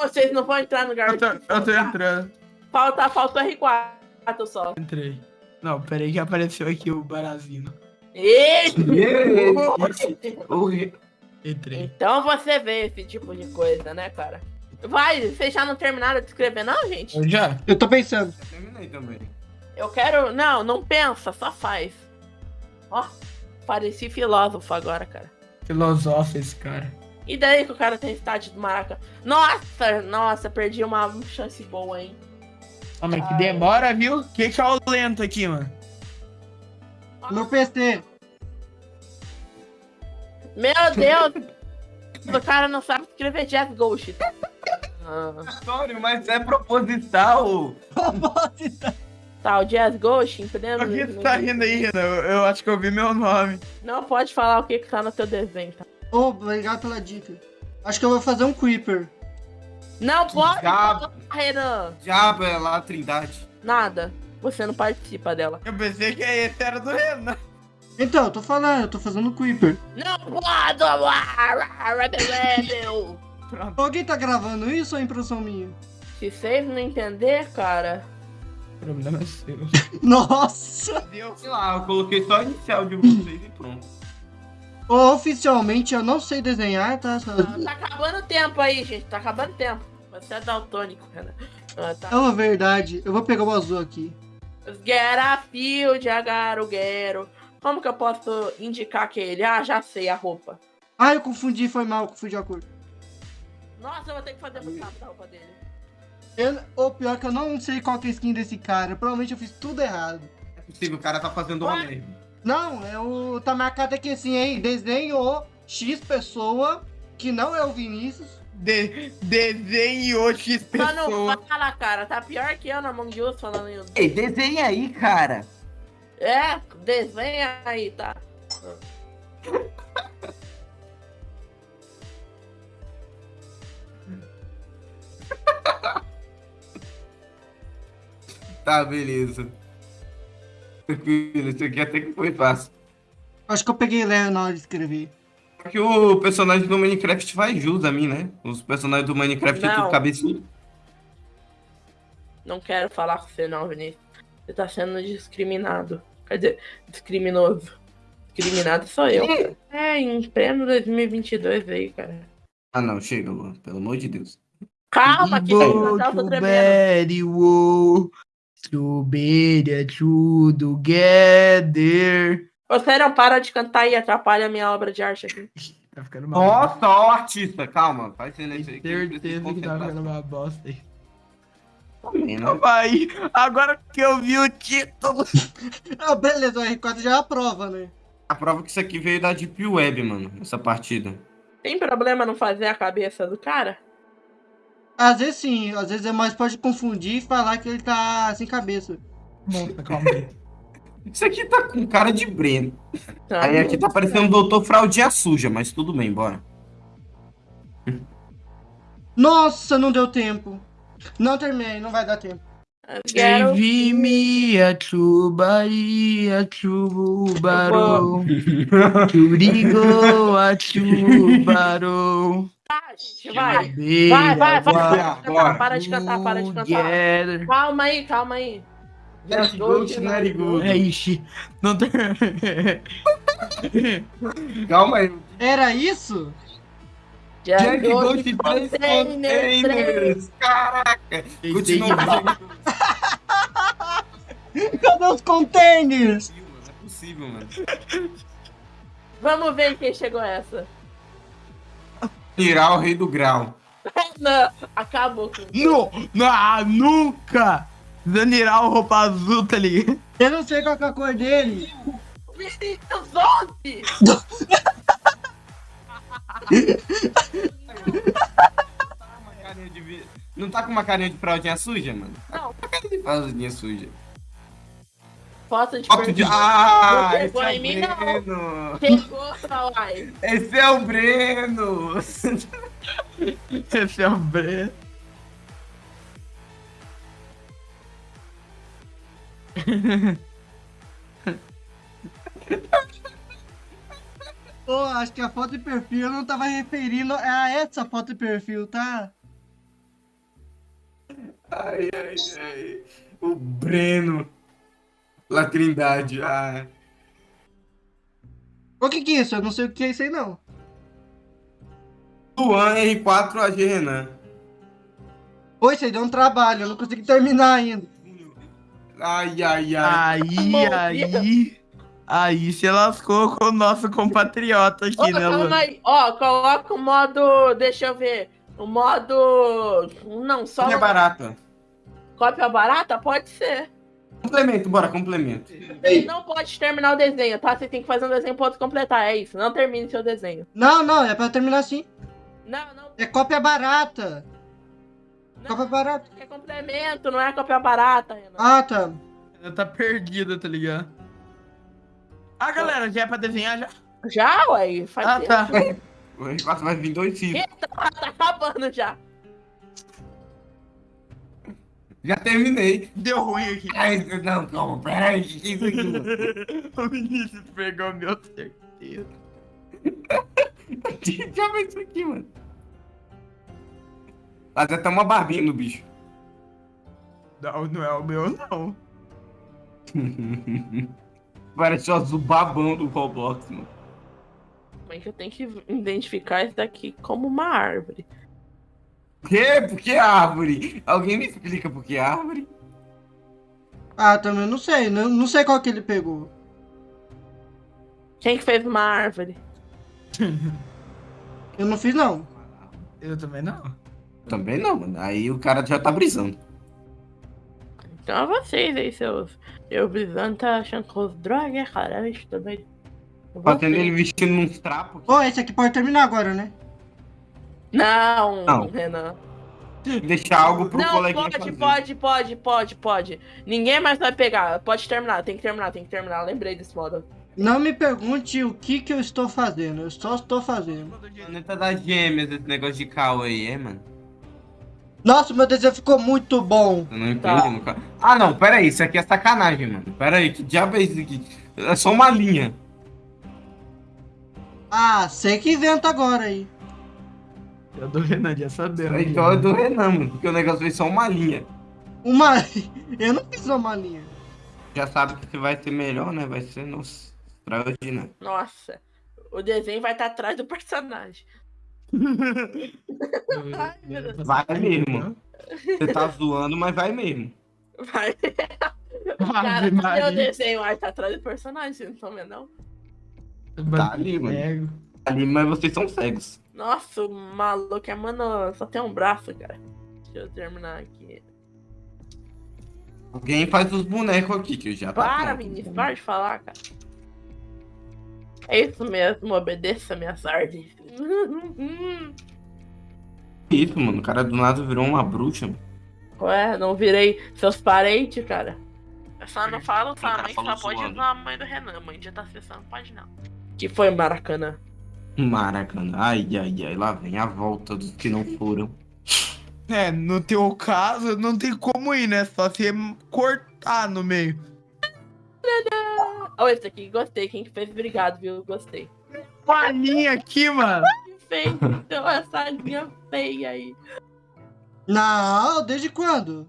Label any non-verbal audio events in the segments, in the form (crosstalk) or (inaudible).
vocês não vão entrar no Eu garoto. tô, eu tô entrando. Falta, falta R4 só. Entrei. Não, peraí que apareceu aqui o Barazino. (laughs) (laughs) Eita! Entrei. Então você vê esse tipo de coisa, né, cara? Vai, vocês já não terminaram de escrever, não, gente? Eu já? Eu tô pensando. Terminei também. Eu quero. Não, não pensa, só faz. Ó, pareci filósofo agora, cara. Filosofa esse cara. E daí que o cara tem estádio do Maraca? Nossa, nossa, perdi uma chance boa, hein? Ah, mas que Ai. demora, viu? Que que é o lento aqui, mano? No PC. Meu Deus! (laughs) o cara não sabe escrever Jazz Ghost. Ah, Vitório, mas é proposital. tá, o Jazz Ghost, entendeu? Por que tu tá rindo aí, Renan? Eu, eu acho que eu vi meu nome. Não pode falar o que, que tá no teu desenho, tá? Ô, obrigado pela dica. Acho que eu vou fazer um Creeper. Não pode diabo. Renan! Diabo é lá a trindade. Nada. Você não participa dela. Eu pensei que esse era do Renan. Então, eu tô falando, eu tô fazendo Creeper. Não pode! Rebel! Pronto, Alguém tá gravando isso ou é impressão minha? Se vocês não entender, cara. o problema é seu. (laughs) Nossa! Deus. Sei lá, eu coloquei só a inicial de vocês e pronto. Oficialmente eu não sei desenhar, tá? Só- Tá acabando o tempo aí, gente. Tá acabando o tempo. Você é daltônico, Renan. Ah, tá. É uma verdade. Eu vou pegar o azul aqui. Get a field, agaruguero. Como que eu posso indicar que ele? Ah, já sei a roupa. Ah, eu confundi, foi mal, confundi a cor. Nossa, eu vou ter que fazer muito rápido a roupa dele. Eu, o pior é que eu não sei qual que é a skin desse cara. Provavelmente eu fiz tudo errado. É possível, o cara tá fazendo uma merda. Não, é o. Tá marcado aqui assim, hein? Desenho X pessoa, que não é o Vinícius. De, desenhou X pessoa. fala, cara. Tá pior que eu na Among Us falando isso. Ei, desenha aí, cara. É, desenha aí, tá? (laughs) Tá, beleza. Tranquilo, isso aqui até que foi fácil. Acho que eu peguei Léo na hora de escrever. Só que o personagem do Minecraft faz jus a mim, né? Os personagens do Minecraft é Não. tudo cabeçudo. Não quero falar com você, não, Vinícius. Você tá sendo discriminado. Quer dizer, discriminoso. Discriminado sou eu. cara. É, em pleno 2022 aí, cara. Ah, não, chega, Luan. Pelo amor de Deus. Calma, que tô to tremendo. To together. Você não para de cantar e atrapalha a minha obra de arte aqui. (laughs) Tá ficando mal. Nossa, ó artista. Calma, faz silêncio aí. que Certeza que tá concentrar. ficando uma bosta aí. Tá vendo? Calma aí, agora que eu vi o título. (laughs) Ah, beleza, o R4 já é a prova, né? A prova que isso aqui veio da Deep Web, mano. Essa partida. Tem problema não fazer a cabeça do cara? Às vezes sim, às vezes é mais pode confundir e falar que ele tá sem cabeça. Nossa, calma aí. Isso aqui tá com cara de Breno. Tá. Aí aqui tá parecendo um doutor fraldinha suja, mas tudo bem, bora. Nossa, não deu tempo. Não terminei, não vai dar tempo. Me a chubari, a chubarou. (laughs) Churigo, a gente, vai. Vai, vai, vai. Para de cantar, para de cantar. Calma aí, calma aí. Let's go, Good. É, ixi. Não tem. Calma aí. Era isso? Jack Ghost Ghost 3 Container três. Containers. Caraca. Continua. (laughs) Cadê os containers? Não é possível, mano. Vamos ver quem chegou essa. Tirar o rei do grau. (laughs) Não, acabou com Não, não, nunca! Zanirar o roupa azul, tá ligado? Eu não sei qual que é a cor dele. Vinícius 11! Uma carinha de vi- Não tá com uma carinha de fraldinha suja, mano? Tá Não. Com uma carinha de fraldinha suja. Foto de Foto de... Ah, Não esse pegou é em o mim, não. Kawai. Esse é o Breno. (laughs) Esse é o Breno. Pô, acho que a foto de perfil eu não tava referindo a essa foto de perfil, tá? Ai, ai, ai. O Breno. La Trindade. Ah. O que que é isso? Eu não sei o que é isso aí, não. Luan R4 AG Renan. Oi, isso aí deu um trabalho, eu não consegui terminar ainda. Ai, ai, ai. Aí, Bom aí. Aí se lascou com o nosso compatriota aqui, Ô, né, calma Luan? aí. Ó, coloca o modo. Deixa eu ver. O modo. Não, só. Cópia barata. Cópia barata? Pode ser. Complemento, bora, complemento. Não pode terminar o desenho, tá? Você tem que fazer um desenho pra outro completar. É isso. Não termine seu desenho. Não, não, é pra terminar assim. Não, não. É cópia barata. não Cópia barata. é complemento, não é cópia barata, Renan. Ah, tá. Ela tá perdida, tá ligado? Ah, galera, já é pra desenhar já? Já, ué? Faz Ah, tempo. tá. O R4 vai vir dois filhos. Tá acabando já. Já terminei. Deu ruim aqui. Ai, não, calma, peraí. É (laughs) o Vinícius pegou meu certeza. (laughs) Já vem isso aqui, mano. Mas até uma barbinha no bicho. Não, não é o meu, não. (laughs) Parece o azul babão do Roblox, mano. Mas eu tenho que identificar isso daqui como uma árvore. Por quê? Por que árvore? Alguém me explica por que árvore? Ah, também não sei. Não, não sei qual que ele pegou. Quem que fez uma árvore? Eu não fiz, não. Eu também não. Também não, mano. Aí o cara já tá brisando. Então é vocês aí, seus. Eu brisando tá achando que os drogas, cara. Eu estou doido. Fazendo ele vestindo uns trapos. Ô, esse aqui pode terminar agora, né? Não, Não. Renan. Deixar algo pro Não, coleguinha pode, fazer. pode, pode, pode, pode. Ninguém mais vai pegar. Pode terminar, tem que terminar, tem que terminar. Lembrei desse modo. Não me pergunte o que que eu estou fazendo. Eu só estou fazendo. Planeta das gêmeas, esse negócio de cal aí, é, mano? Nossa, meu desenho ficou muito bom. Eu não Tá. entendi nunca. Ah, não, pera aí, isso aqui é sacanagem, mano. Pera aí, que diabo é isso aqui? É só uma linha. Ah, sei que inventa agora aí. Eu do Renan já sabendo. Então é do Renan, mano, porque o negócio foi só uma linha. Uma. (laughs) Eu não fiz uma linha. Já sabe que vai ser melhor, né? Vai ser, nossa, extraordinário. Nossa, o desenho vai estar atrás do personagem. (laughs) Ai, meu Deus. Vai mesmo. Você tá zoando, mas vai mesmo. Vai. (laughs) Cara, Ave cadê o Maria. desenho? Ai, tá atrás do personagem, vocês não estão vendo, não? Tá ali, mano. Pego. Ali, mas vocês são cegos. Nossa, o maluco é, mano, só tem um braço, cara. Deixa eu terminar aqui. Alguém faz os bonecos aqui, que eu já tá Para, pronto. Vinícius, para de falar, cara. É isso mesmo, obedeça minhas ordens. Isso, mano. O cara do nada virou uma bruxa. mano. Ué, não virei seus parentes, cara. Eu só não falo sua cara mãe, só pode zoando. usar a mãe do Renan. Mãe já tá acessando, pode não. Que foi Maracanã? Maracanã. Ai, ai, ai. Lá vem a volta dos que não foram. (laughs) É, no teu caso, não tem como ir, né? Só se cortar no meio. Olha esse aqui, gostei. Quem que fez, obrigado, viu? Gostei. Uma linha aqui, mano. (laughs) Fez então, essa linha feia aí? Não, desde quando?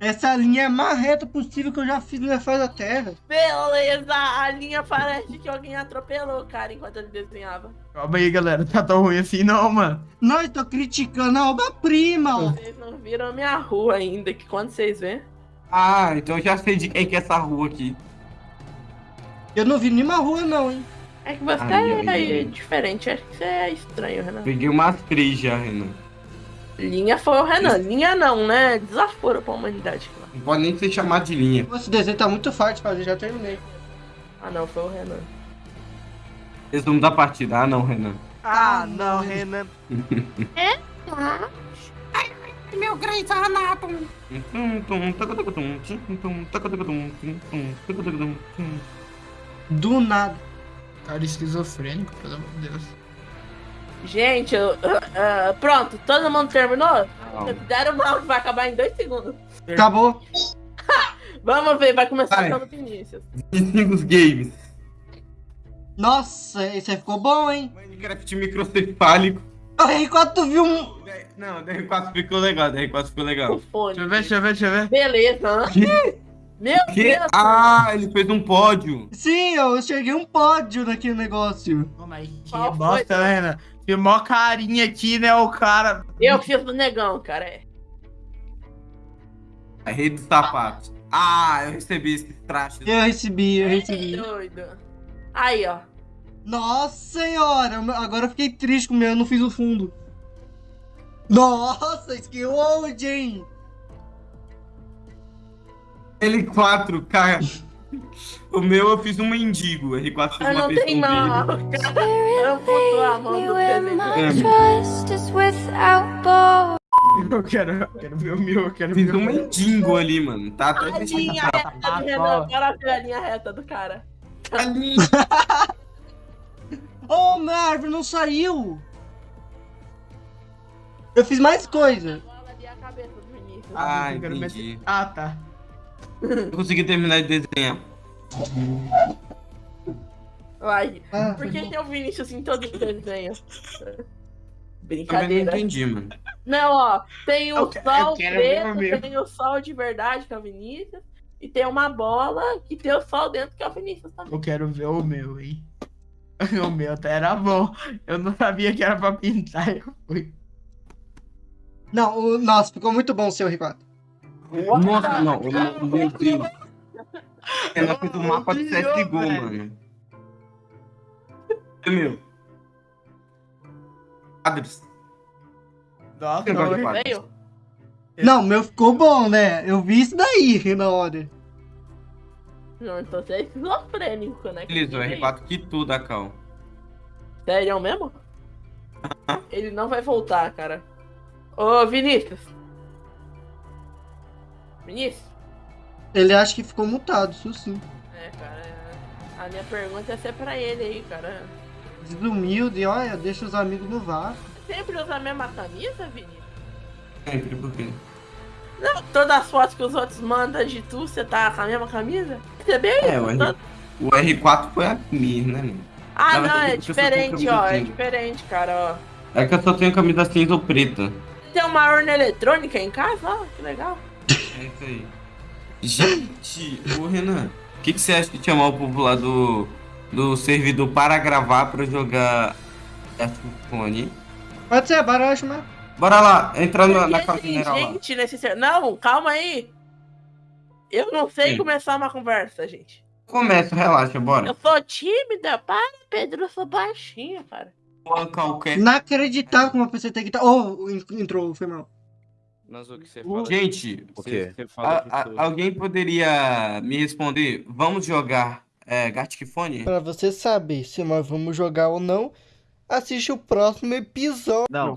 Essa linha é a mais reta possível que eu já fiz na face da Terra. Beleza, a linha parece que alguém atropelou o cara enquanto ele desenhava. Calma aí, galera. Tá tão ruim assim, não, mano. Não, eu tô criticando a obra-prima. ó. Vocês não viram a minha rua ainda, que quando vocês verem. Ah, então eu já sei de quem que é essa rua aqui. Eu não vi nenhuma rua, não, hein? É que você Ai, é ai, diferente, acho que você é estranho, Renan. Peguei umas já, Renan. Linha foi o Renan, linha não, né? Desaforo pra humanidade. cara. Não pode nem ser chamado de linha. Esse desenho tá muito fácil de fazer, já terminei. Ah não, foi o Renan. Resumo da partida. Ah, não, Renan. Ah, não, Renan. (laughs) Meu Grey's Anatomy. Tum, tum, tacaducatum, tum, tum, tacaducatum, tum. Do nada. Cara esquizofrênico, pelo amor de Deus. Gente, eu, ah, (laughs) ah, pronto, todo mundo terminou? Não. Deram mal, vai acabar em dois segundos. Acabou. (laughs) Vamos ver, vai começar Vai. pelo Vinícius. 25 games. Nossa, esse aí ficou bom, hein? Minecraft microcefálico. O R4 tu viu um. Não, DR4 ficou legal, DR4 ficou O legal. fone. Deixa eu ver, deixa eu ver, deixa eu ver. Beleza, hã? Meu Que? Deus! Ah, ele fez um pódio. Sim, eu cheguei um pódio naquele negócio. Pô, mas que Qual bosta, né, Renan? Tem mó carinha aqui, né, o cara. Eu fiz do negão, cara. É. A rede dos sapatos. Ah, eu recebi esse traste. Eu recebi, eu Ei, recebi. doido. Aí, ó. Nossa senhora, agora eu fiquei triste com o meu, eu não fiz o fundo. Nossa, skin old, hein? L4, cara. O meu eu fiz um mendigo. O R4 fez Eu uma. Cara, eu botou a mão do. Eu quero, eu quero ver o meu, eu quero Fiz ver o um mendigo ali, mano. Tá A até linha reta do Renan. Agora vê a linha reta do cara. Ali. Oh, minha árvore não saiu. Eu fiz mais coisa. A. Ah, entendi. Ah, tá. Eu consegui terminar de desenhar. Uai, Ah, por que tem o Vinícius em todos os desenhos? Também não Brincadeira. entendi, mano. Não, ó, tem o Eu eu sol preto, tem o sol de verdade, que é o Vinícius, e tem uma bola que tem o sol dentro, que é o Vinícius também. Eu quero ver o meu, hein. (laughs) O meu até era bom. Eu não sabia que era pra pintar, eu fui. Não, o- nossa, ficou muito bom o seu R4. Nossa, não. o meu- o Meu Deus. Eu não fiz o mapa do CSGO, velho. mano. É meu. Quadros. Nossa, eu- quadros. Veio? Não, o meu ficou bom, né? Eu vi isso daí na hora. Não, então você é esquizofrênico, né? Beleza, o R4 quitou da cal. Sério mesmo? Ele não vai voltar, cara. Ô, Vinícius. Vinícius? Ele acha que ficou mutado, isso sim. É, cara. A minha pergunta é ser pra ele aí, cara. Desumilde, olha, deixa os amigos no vácuo. Sempre usa a mesma camisa, Vinícius? Sempre, por quê? Não, todas as fotos que os outros mandam de tu, você tá com a mesma camisa? Você bem É, o, R... o R4 foi a minha, né, mano? Ah, não, é diferente, ó. É diferente, cara, ó. É que eu só tenho camisa cinza ou preta. Tem uma urna eletrônica em casa, ó, que legal. É isso aí. Gente, ô Renan, o que, que você acha de chamar o povo lá do, do servidor para gravar pra jogar F-Fone? Pode ser, bora, eu acho mais. Bora lá, entrar na, na casa general lá. gente nesse ser... Não, calma aí. Eu não sei Sim. começar uma conversa, gente. Começa, relaxa, bora. Eu sou tímida, para, Pedro, eu sou baixinha, cara. Qualquer. Inacreditável como a pessoa tem que estar. Oh, en- entrou, foi mal. Mas o que você fala? Gente, O quê? A- a- alguém poderia me responder? Vamos jogar é, Gartic Phone? Pra você saber se nós vamos jogar ou não, assiste o próximo episódio. Não,